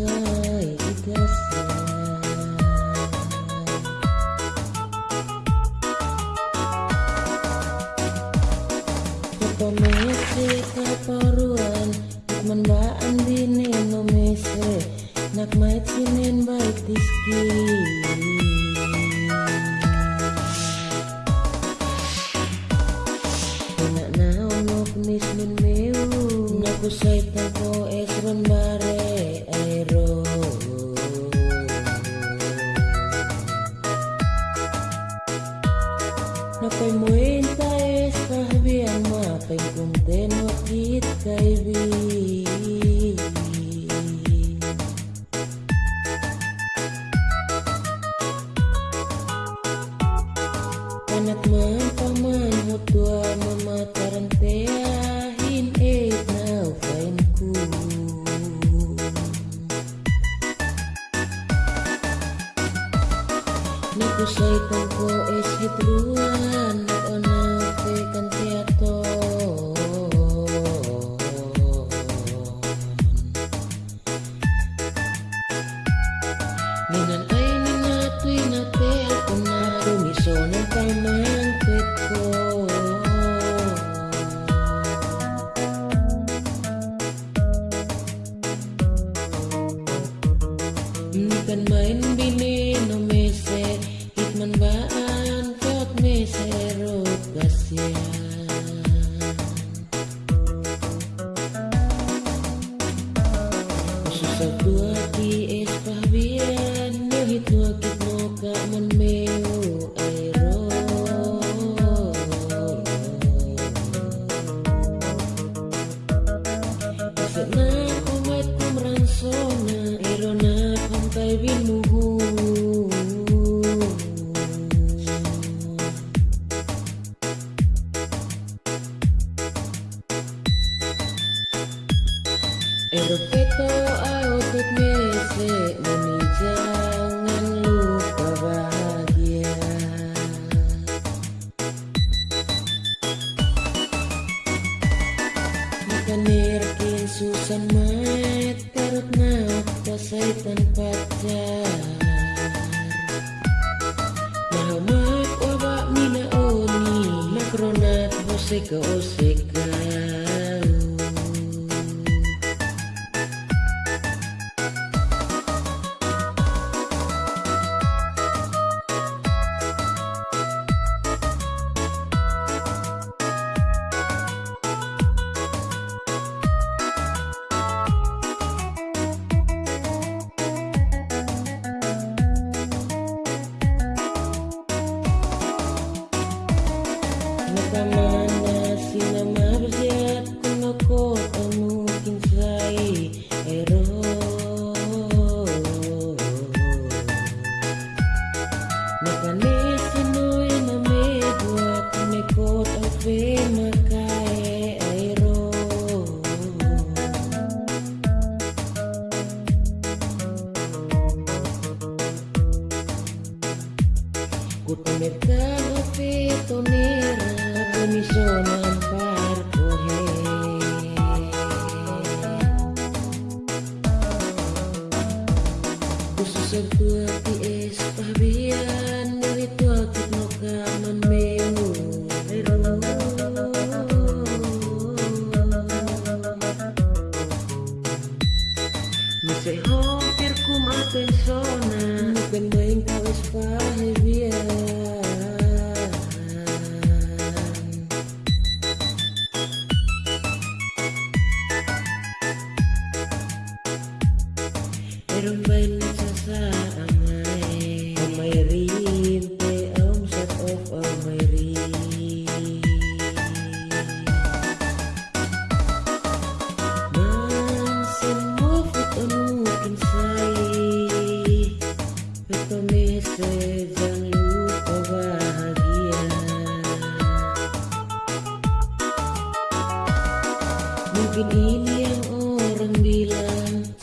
Kapamese kaparuan Ikman ba ang dinin no mese Nakmait sinin ba itiski Nakusay ko esron bare aero. Napay mo enta es kahbiang mapay kumten wakit kaibi Anak man paman mutua mamataran teahin Nakusay ko es hitruan Nag-ona fe kantiato Minan ay ninatoy na tel ko na Tumiso ng pamang kwet ko Kan main bini mese Mami jangan lupa bahagia Makanirkin susan mat Tarot na pasay tanpacar Mahamak waba minaoni Makronat hoseka oseka me carro petoneira, me chama. Pero main sa amay Amay rin Te om set of amay rin Mansin mo fit Pero message ang lupa bahagia Mungkin ini yang orang bilang